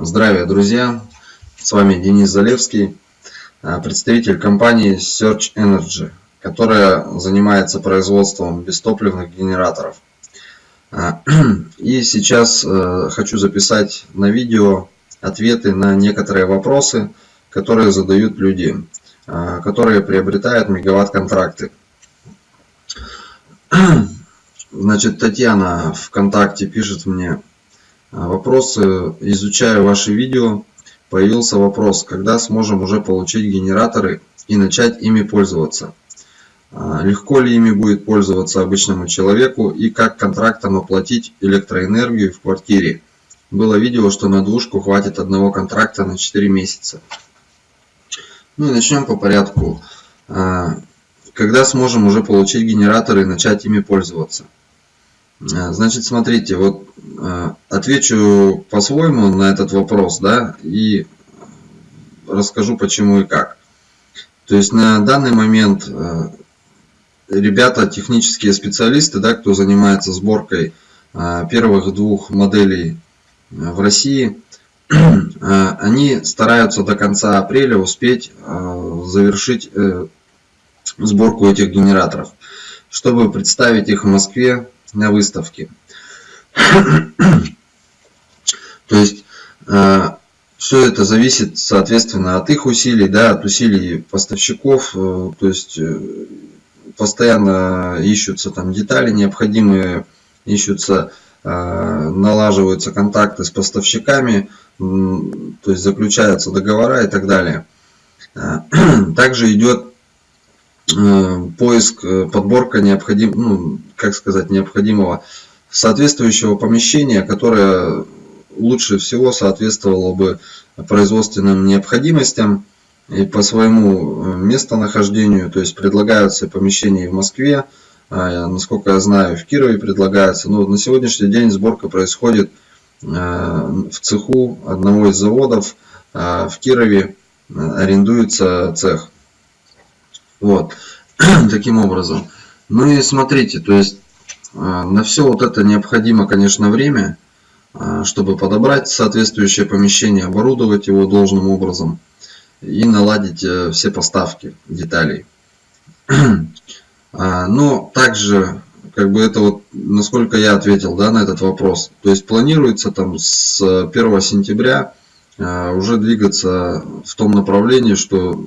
Здравия, друзья! С вами Денис Залевский, э, представитель компании Search Energy, которая занимается производством бестопливных генераторов. Э, и сейчас э, хочу записать на видео ответы на некоторые вопросы, которые задают люди, которые приобретают мегаватт-контракты. Значит, Татьяна ВКонтакте пишет мне, Вопросы. Изучая ваши видео, появился вопрос, когда сможем уже получить генераторы и начать ими пользоваться. А, легко ли ими будет пользоваться обычному человеку и как контрактом оплатить электроэнергию в квартире. Было видео, что на двушку хватит одного контракта на 4 месяца. Ну и начнем по порядку. А, когда сможем уже получить генераторы и начать ими пользоваться? А, значит, смотрите, вот а, отвечу по-своему на этот вопрос, да, и расскажу почему и как. То есть на данный момент а, ребята, технические специалисты, да, кто занимается сборкой первых двух моделей в России, они стараются до конца апреля успеть завершить э, сборку этих генераторов, чтобы представить их в Москве на выставке. То есть э, все это зависит, соответственно, от их усилий, да, от усилий поставщиков. Э, то есть э, постоянно ищутся там детали необходимые, ищутся, налаживаются контакты с поставщиками, то есть заключаются договора и так далее. Также идет поиск, подборка необходим, ну, как сказать, необходимого соответствующего помещения, которое лучше всего соответствовало бы производственным необходимостям и по своему э, местонахождению, то есть предлагаются помещения в Москве, а, насколько я знаю, в Кирове предлагается. Но на сегодняшний день сборка происходит э, в цеху одного из заводов а, в Кирове арендуется цех. Вот, таким образом. Ну и смотрите, то есть а, на все вот это необходимо, конечно, время, а, чтобы подобрать соответствующее помещение, оборудовать его должным образом и наладить э, все поставки деталей. Но также, как бы это вот, насколько я ответил да, на этот вопрос, то есть планируется там с 1 сентября уже двигаться в том направлении, что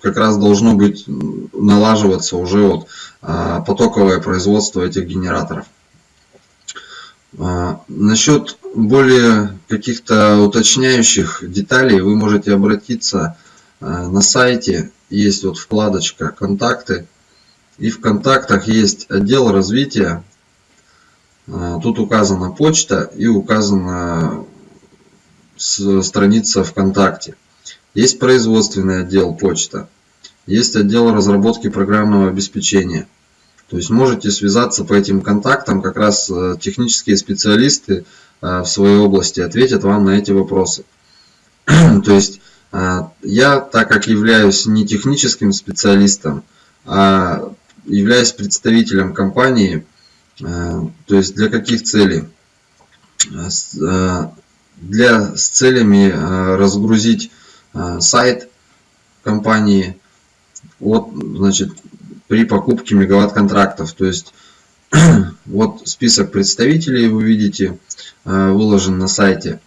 как раз должно быть налаживаться уже вот а, потоковое производство этих генераторов. А, насчет более каких-то уточняющих деталей вы можете обратиться а, на сайте. Есть вот вкладочка «Контакты». И в контактах есть отдел развития. Тут указана почта и указана страница ВКонтакте. Есть производственный отдел почта. Есть отдел разработки программного обеспечения. То есть можете связаться по этим контактам, как раз э, технические специалисты э, в своей области ответят вам на эти вопросы. То есть э, я, так как являюсь не техническим специалистом, а являюсь представителем компании, то есть для каких целей? Для, с целями разгрузить сайт компании, вот, значит, при покупке мегаватт контрактов. То есть вот список представителей вы видите э, выложен на сайте.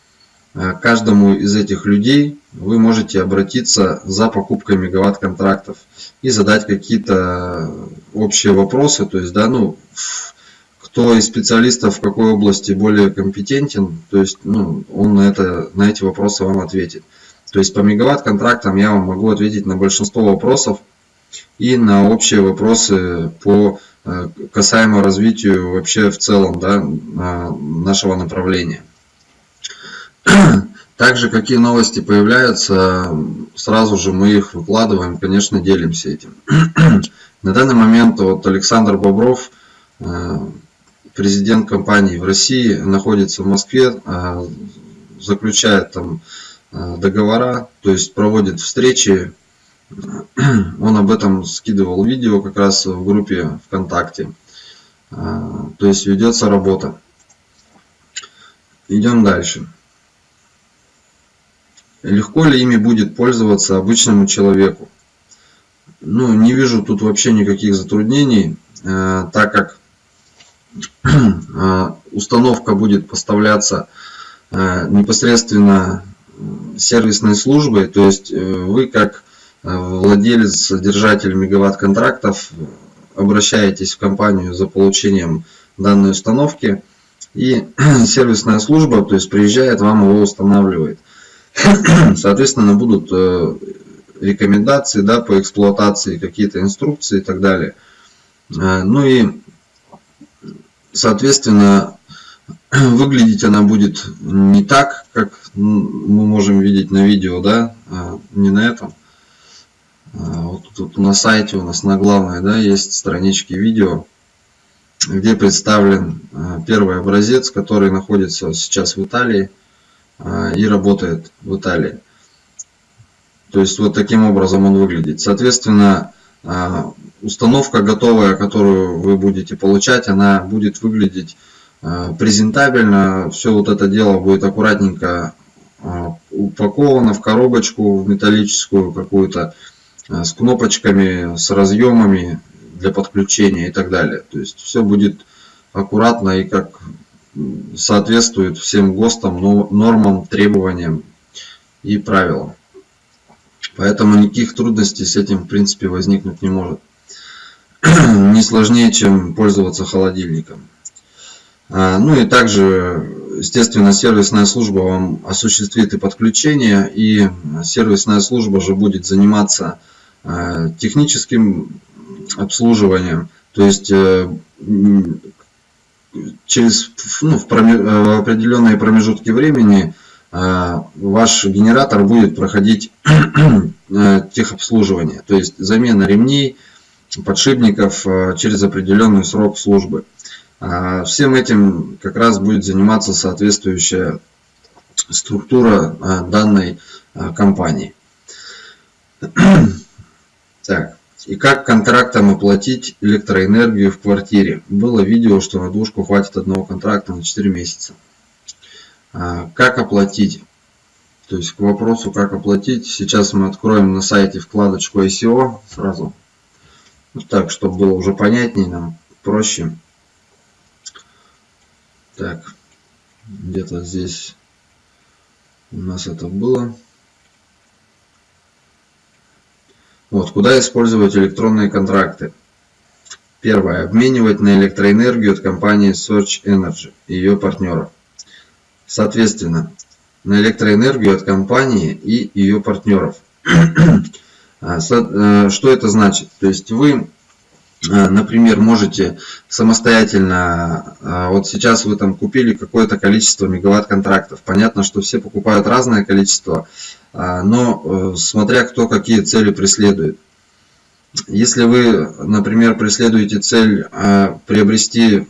Э, каждому из этих людей вы можете обратиться за покупкой мегаватт контрактов и задать какие-то общие вопросы. То есть, да, ну, кто из специалистов в какой области более компетентен, то есть, ну, он на, это, на эти вопросы вам ответит. То есть по мегаватт контрактам я вам могу ответить на большинство вопросов, и на общие вопросы по э, касаемо развитию вообще в целом да, нашего направления. Также какие новости появляются, сразу же мы их выкладываем, конечно, делимся этим. На данный момент вот Александр Бобров, э, президент компании в России, находится в Москве, э, заключает там договора, то есть проводит встречи он об этом скидывал видео как раз в группе ВКонтакте. А, то есть ведется работа. Идем дальше. легко ли ими будет пользоваться обычному человеку. Ну, не вижу тут вообще никаких затруднений, так как установка будет поставляться непосредственно сервисной службой, то есть вы как владелец, держатель мегаватт-контрактов обращаетесь в компанию за получением данной установки, и сервисная служба, то есть приезжает, вам его устанавливает. Соответственно, будут э, рекомендации да, по эксплуатации, какие-то инструкции и так далее. Э, ну и, соответственно, выглядеть она будет не так, как мы можем видеть на видео, да, а не на этом. А, вот тут на сайте у нас на главной да, есть странички видео, где представлен а, первый образец, который находится сейчас в Италии и работает в Италии. То есть вот таким образом он выглядит. Соответственно, установка готовая, которую вы будете получать, она будет выглядеть презентабельно. Все вот это дело будет аккуратненько упаковано в коробочку в металлическую какую-то Э, с кнопочками, с разъемами для подключения и так далее. То есть все будет аккуратно и как соответствует всем ГОСТам, нормам, требованиям и правилам. Поэтому никаких трудностей с этим в принципе возникнуть не может. не сложнее, чем пользоваться холодильником. А, ну и также, естественно, сервисная служба вам осуществит и подключение, и сервисная служба же будет заниматься Э, техническим обслуживанием. То есть э, через ну, э, в определенные промежутки времени ваш генератор будет проходить техобслуживание, то есть замена ремней, подшипников через определенный срок службы. Всем этим как раз будет заниматься соответствующая структура данной компании. Так, и как контрактом оплатить электроэнергию в квартире? Было видео, что на двушку хватит одного контракта на 4 месяца. А, как оплатить? То есть к вопросу, как оплатить, сейчас мы откроем на сайте вкладочку ICO сразу. Вот так, чтобы было уже понятнее нам, проще. Так, где-то здесь у нас это было. Вот, куда использовать электронные контракты? Первое. Обменивать на электроэнергию от компании Search Energy и ее партнеров. Соответственно, на электроэнергию от компании и ее партнеров. А, э, что это значит? То есть вы например, можете самостоятельно, а, вот сейчас вы там купили какое-то количество мегаватт контрактов. Понятно, что все покупают разное количество, а, но э, смотря кто какие цели преследует. Если вы, например, преследуете цель приобрести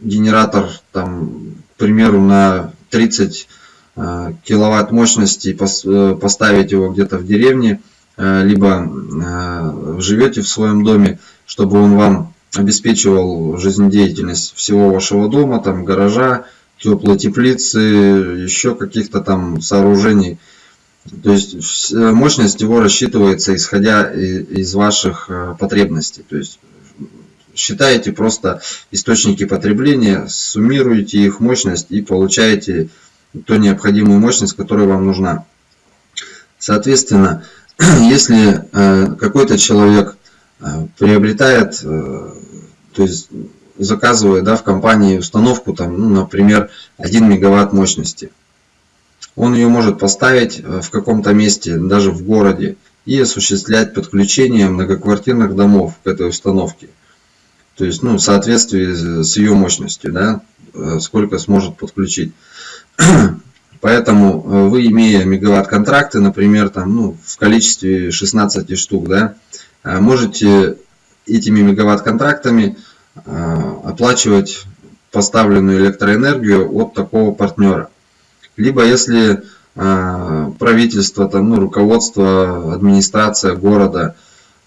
генератор, там, к примеру, на 30 киловатт мощности и э, поставить его где-то в деревне, либо живете в своем доме, чтобы он вам обеспечивал жизнедеятельность всего вашего дома, там гаража, теплой теплицы, еще каких-то там сооружений. То есть мощность его рассчитывается исходя из ваших э, потребностей. То есть считаете просто источники потребления, суммируете их мощность и получаете ту необходимую мощность, которая вам нужна. Соответственно, если э, какой-то человек приобретает, э, то есть заказывает да, в компании установку, там, ну, например, 1 мегаватт мощности. Он ее может поставить э, в каком-то месте, даже в городе, и осуществлять подключение многоквартирных домов к этой установке. То есть, ну, в соответствии с ее мощностью, да, сколько сможет подключить. Поэтому вы, имея мегаватт контракты, например, там, ну, в количестве 16 штук, да, Э, можете этими мегаватт-контрактами э, оплачивать поставленную электроэнергию от такого партнера. Либо если э, правительство, там, ну, руководство, администрация города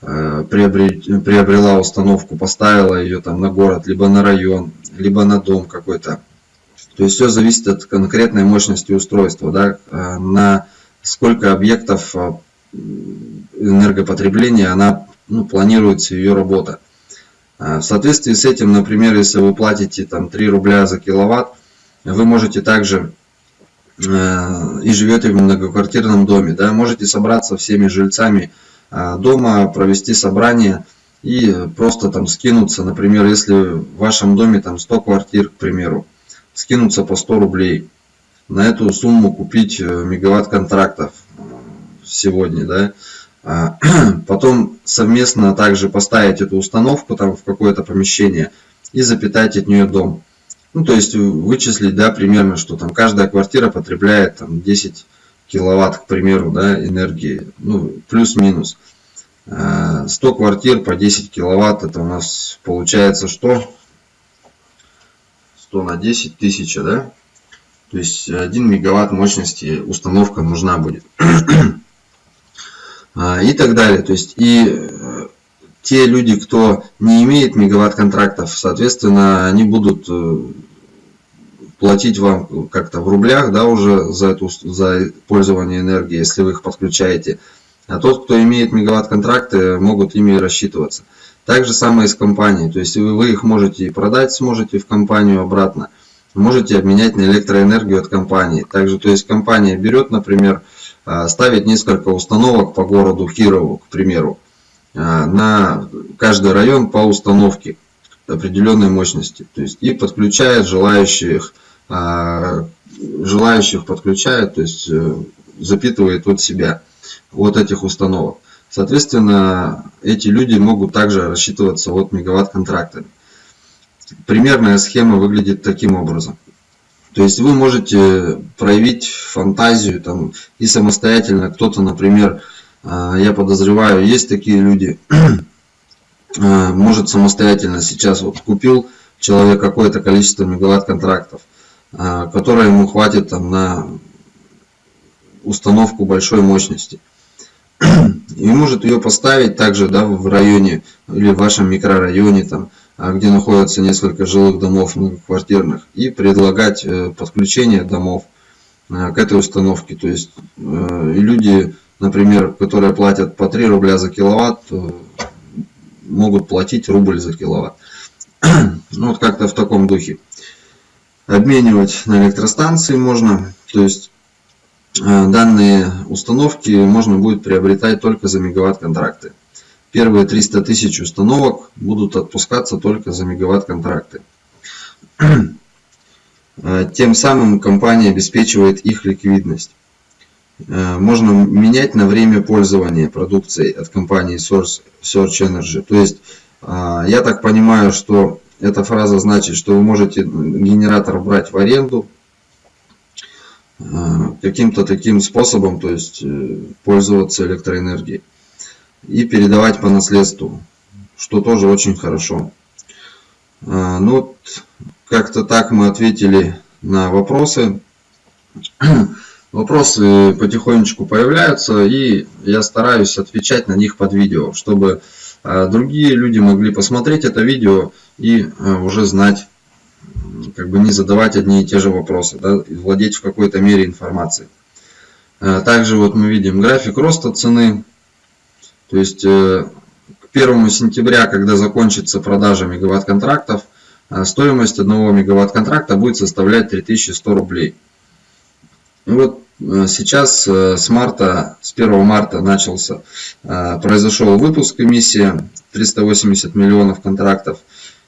приобрела установку, поставила ее там на город, либо на район, либо на дом какой-то. То есть все зависит от конкретной мощности устройства. Да? На сколько объектов энергопотребления она ну, планируется ее работа. В соответствии с этим, например, если вы платите там 3 рубля за киловатт, вы можете также и живете в многоквартирном доме, да, можете собраться всеми жильцами дома, провести собрание и просто там скинуться, например, если в вашем доме там 100 квартир, к примеру, скинуться по 100 рублей. На эту сумму купить э, мегаватт контрактов сегодня, да. А, потом совместно также поставить эту установку там в какое-то помещение и запитать от нее дом. Ну, то есть вычислить, да, примерно, что там каждая квартира потребляет там 10 киловатт, к примеру, да, энергии, ну, плюс-минус. 100 э, квартир по 10 киловатт, это у нас получается что? 100 на 10 тысяча, да? То есть 1 мегаватт мощности установка нужна будет. И так далее. То есть и э, те люди, кто не имеет мегаватт контрактов, соответственно, они будут э, платить вам как-то в рублях, да, уже за, эту, за пользование энергией, если вы их подключаете. А тот, кто имеет мегаватт-контракты, могут ими рассчитываться. Так же самое и с компанией. То есть вы их можете и продать, сможете в компанию обратно. Можете обменять на электроэнергию от компании. Также, то есть компания берет, например, а, ставит несколько установок по городу Кирову, к примеру, а, на каждый район по установке определенной мощности. То есть и подключает желающих, а, желающих подключает, то есть э, запитывает от себя от этих установок. Соответственно, эти люди могут также рассчитываться от мегаватт контрактами. Примерная схема выглядит таким образом. То есть вы можете проявить фантазию там, и самостоятельно. Кто-то, например, а, я подозреваю, есть такие люди, а, может самостоятельно сейчас вот купил человек какое-то количество мегаватт контрактов, а, которое ему хватит там, на установку большой мощности. И может ее поставить также да, в районе или в вашем микрорайоне, там, где находятся несколько жилых домов многоквартирных, и предлагать э, подключение домов э, к этой установке. То есть э, люди, например, которые платят по 3 рубля за киловатт, могут платить рубль за киловатт. Ну, вот как-то в таком духе. Обменивать на электростанции можно. То есть данные установки можно будет приобретать только за мегаватт контракты. Первые 300 тысяч установок будут отпускаться только за мегаватт контракты. Э, тем самым компания обеспечивает их ликвидность. Э, можно менять на время пользования продукцией от компании Source Search Energy. То есть, я так понимаю, что эта фраза значит, что вы можете генератор брать в аренду, каким-то таким способом, то есть э, пользоваться электроэнергией и передавать по наследству, что тоже очень хорошо. Э, ну, как-то так мы ответили на вопросы. Вопросы потихонечку появляются, и я стараюсь отвечать на них под видео, чтобы другие люди могли посмотреть это видео и уже знать, как бы не задавать одни и те же вопросы, да, и владеть в какой-то мере информацией. Также вот мы видим график роста цены. То есть э, к 1 сентября, когда закончится продажа мегаватт контрактов, э, стоимость одного мегаватт контракта будет составлять 3100 рублей. Вот сейчас с марта, с 1 марта начался, произошел выпуск эмиссия 380 миллионов контрактов.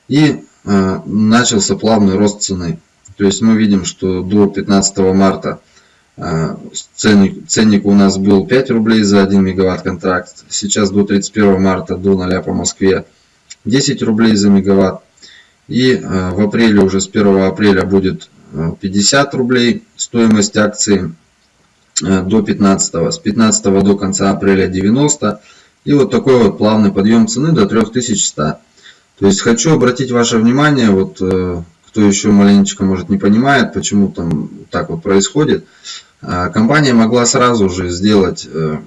И Э, начался плавный рост цены. То есть мы видим, что до 15 марта э, ценник, ценник у нас был 5 рублей за 1 мегаватт контракт. Сейчас до 31 марта до 0 по Москве 10 рублей за мегаватт. И э, в апреле, уже с 1 апреля будет 50 рублей стоимость акции до 15. С 15 до конца апреля 90. И вот такой вот плавный подъем цены до 3100. То есть хочу обратить ваше внимание, вот э, кто еще маленечко может не понимает, почему там так вот происходит. А, компания могла сразу же сделать э,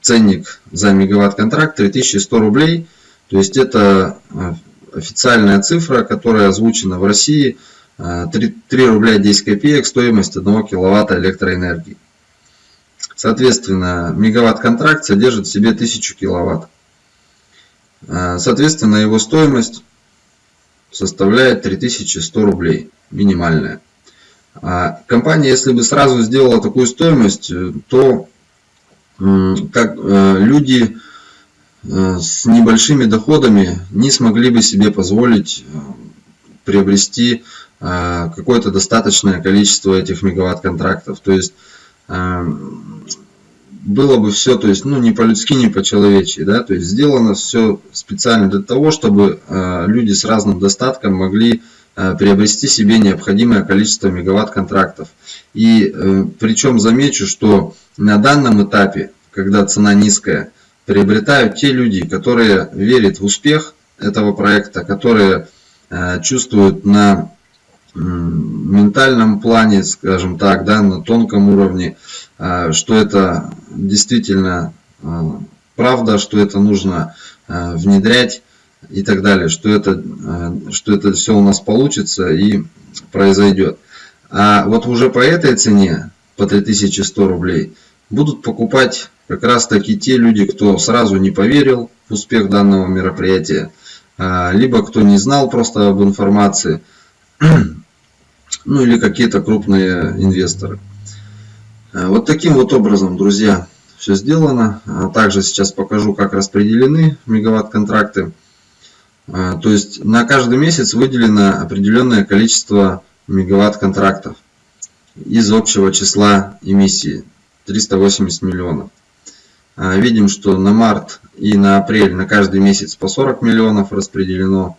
ценник за мегаватт контракт 3100 рублей. То есть это э, официальная цифра, которая озвучена в России. 3, 3 рубля 10 копеек стоимость 1 киловатта электроэнергии. Соответственно, мегаватт-контракт содержит в себе 1000 киловатт. Соответственно, его стоимость составляет 3100 рублей, минимальная. А компания, если бы сразу сделала такую стоимость, то как э, люди э, с небольшими доходами не смогли бы себе позволить э, приобрести какое-то достаточное количество этих мегаватт контрактов. То есть было бы все, то есть, ну, не по-людски, не по-человечьи, да, то есть, сделано все специально для того, чтобы э, люди с разным достатком могли э, приобрести себе необходимое количество мегаватт контрактов. И э, причем замечу, что на данном этапе, когда цена низкая, приобретают те люди, которые верят в успех этого проекта, которые э, чувствуют на ментальном плане, скажем так, да, на тонком уровне, что это действительно а, правда, что это нужно а, внедрять и так далее, что это, что это все у нас получится и произойдет. А вот уже по этой цене, по 3100 рублей, будут покупать как раз таки те люди, кто сразу не поверил в успех данного мероприятия, либо кто не знал просто об информации, ну или какие-то крупные инвесторы. Э, вот таким вот образом, друзья, все сделано. А также сейчас покажу, как распределены мегаватт-контракты. Э, то есть на каждый месяц выделено определенное количество мегаватт-контрактов из общего числа эмиссии 380 миллионов. Э, видим, что на март и на апрель на каждый месяц по 40 миллионов распределено.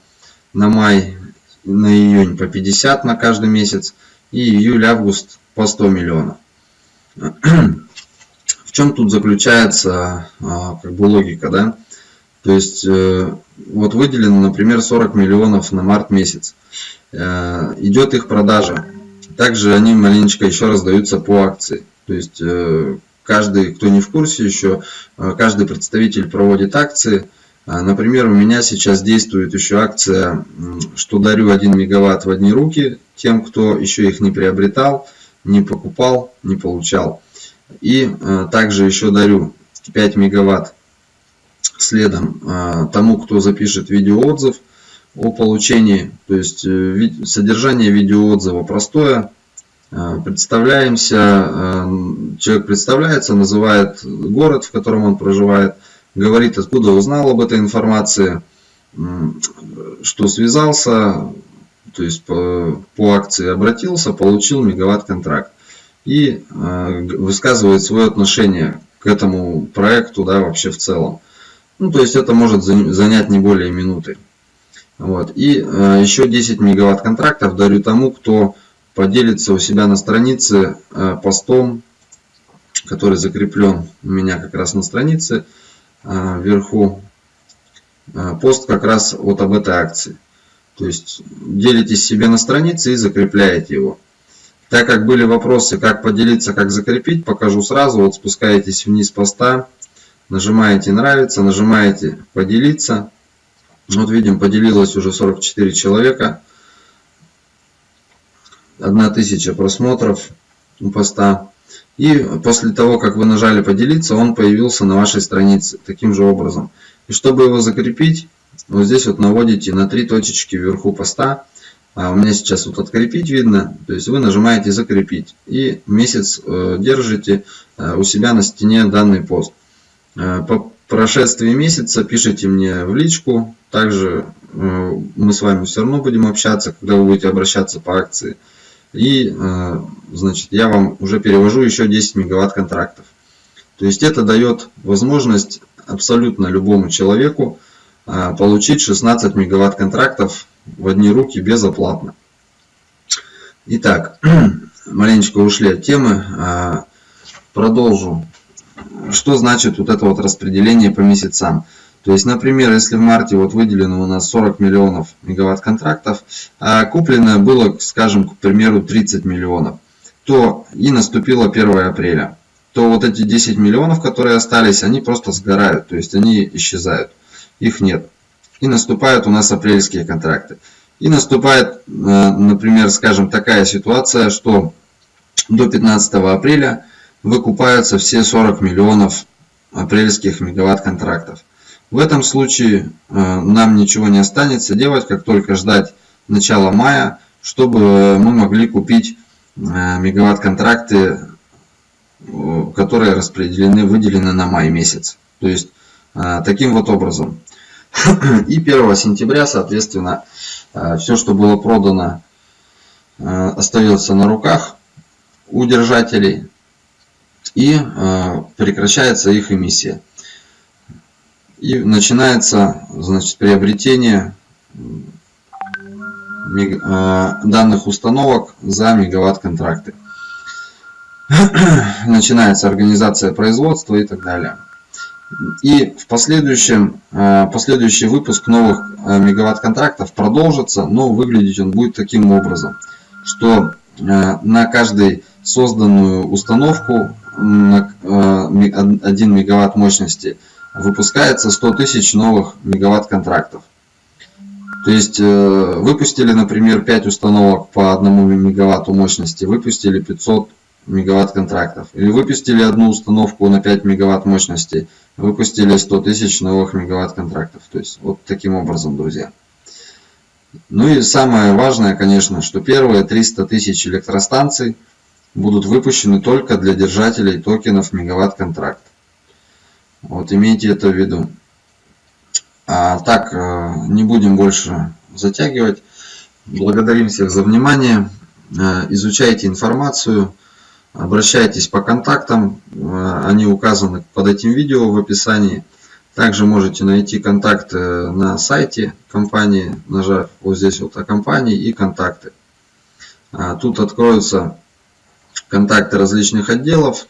На май, на июнь по 50 на каждый месяц. И июль-август по 100 миллионов. В чем тут заключается а, как бы логика, да? То есть э, вот выделено, например, 40 миллионов на март месяц. Э, идет их продажа. Также они маленечко еще раздаются по акции. То есть э, каждый, кто не в курсе еще, каждый представитель проводит акции. Например, у меня сейчас действует еще акция, что дарю 1 мегаватт в одни руки тем, кто еще их не приобретал не покупал, не получал. И э, также еще дарю 5 мегаватт следом э, тому, кто запишет видеоотзыв о получении. То есть э, содержание видеоотзыва простое. Представляемся, человек представляется, называет город, в котором он проживает, говорит, откуда узнал об этой информации, что связался, то есть по, по акции обратился, получил мегаватт-контракт. И э, высказывает свое отношение к этому проекту, да, вообще в целом. Ну, то есть это может занять не более минуты. Вот. И э, еще 10 мегаватт контрактов дарю тому, кто поделится у себя на странице э, постом, который закреплен у меня как раз на странице э, вверху. Э, пост как раз вот об этой акции. То есть делитесь себе на странице и закрепляете его. Так как были вопросы, как поделиться, как закрепить, покажу сразу. Вот спускаетесь вниз поста, нажимаете нравится, нажимаете поделиться. Вот видим, поделилось уже 44 человека. 1000 просмотров у поста. И после того, как вы нажали поделиться, он появился на вашей странице таким же образом. И чтобы его закрепить, вот здесь вот наводите на три точечки вверху поста. А у меня сейчас вот открепить видно. То есть вы нажимаете закрепить. И месяц э, держите э, у себя на стене данный пост. Э, по прошествии месяца пишите мне в личку. Также мы с вами все равно будем общаться, когда вы будете обращаться по акции. И значит, я вам уже перевожу еще 10 мегаватт контрактов. То есть это дает возможность абсолютно любому человеку получить 16 мегаватт контрактов в одни руки безоплатно. Итак, маленечко ушли от темы. А, продолжу. Что значит вот это вот распределение по месяцам? То есть, например, если в марте вот выделено у нас 40 миллионов мегаватт контрактов, а куплено было, скажем, к примеру, 30 миллионов, то и наступило 1 апреля, то вот эти 10 миллионов, которые остались, они просто сгорают, то есть они исчезают их нет. И наступают у нас апрельские контракты. И наступает, э, например, скажем, такая ситуация, что до 15 апреля выкупаются все 40 миллионов апрельских мегаватт контрактов. В этом случае э, нам ничего не останется делать, как только ждать начала мая, чтобы мы могли купить э, мегаватт контракты, э, которые распределены, выделены на май месяц. То есть таким вот образом. И 1 сентября, соответственно, все, что было продано, остается на руках у держателей и прекращается их эмиссия и начинается значит, приобретение данных установок за мегаватт контракты. Начинается организация производства и так далее. И в последующем, э, последующий выпуск новых э, мегаватт контрактов продолжится, но выглядеть он будет таким образом, что на каждой созданную установку на 1 мегаватт мощности – выпускается 100 тысяч новых мегаватт контрактов. То есть э, выпустили, например, 5 установок по 1 мегаватту мощности, выпустили 500 мегаватт контрактов. Или выпустили одну установку на 5 мегаватт мощности, выпустили 100 тысяч новых мегаватт контрактов. То есть вот таким образом, друзья. Ну и самое важное, конечно, что первые 300 тысяч электростанций будут выпущены только для держателей токенов мегаватт контракт. Вот имейте это в виду. А так, э, не будем больше затягивать. Благодарим всех за внимание. Э, изучайте информацию. Обращайтесь по контактам. Э, они указаны под этим видео в описании. Также можете найти контакты на сайте компании, нажав вот здесь вот о компании и контакты. Тут откроются контакты различных отделов,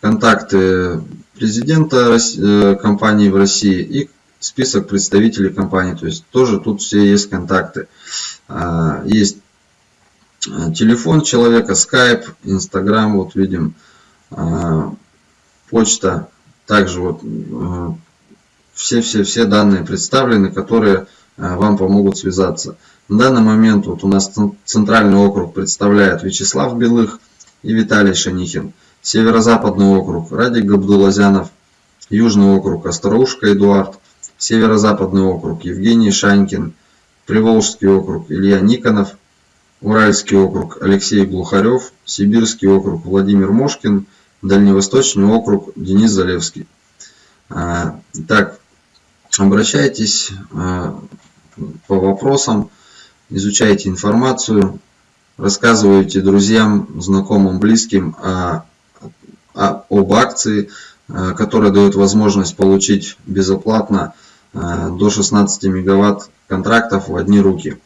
контакты президента э, компании в России и список представителей компании. То есть тоже тут все есть контакты. А, есть э, телефон человека, Skype, Instagram, вот видим, а, почта. Также вот все-все-все э, данные представлены, которые вам помогут связаться. На данный момент вот у нас центральный округ представляет Вячеслав Белых и Виталий Шанихин. Северо-Западный округ Радик Габдулазянов, Южный округ Остроушка Эдуард, Северо-Западный округ Евгений Шанькин, Приволжский округ Илья Никонов, Уральский округ Алексей Глухарев, Сибирский округ Владимир Мошкин, Дальневосточный округ Денис Залевский. А, так, обращайтесь а, по вопросам, изучайте информацию, рассказывайте друзьям, знакомым, близким о а, об акции, э, которая дает возможность получить безоплатно до 16 мегаватт контрактов в одни руки.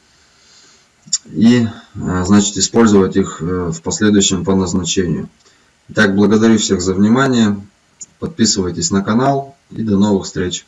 И э, значит использовать их в последующем по назначению. Итак, благодарю всех за внимание. Подписывайтесь на канал и до новых встреч.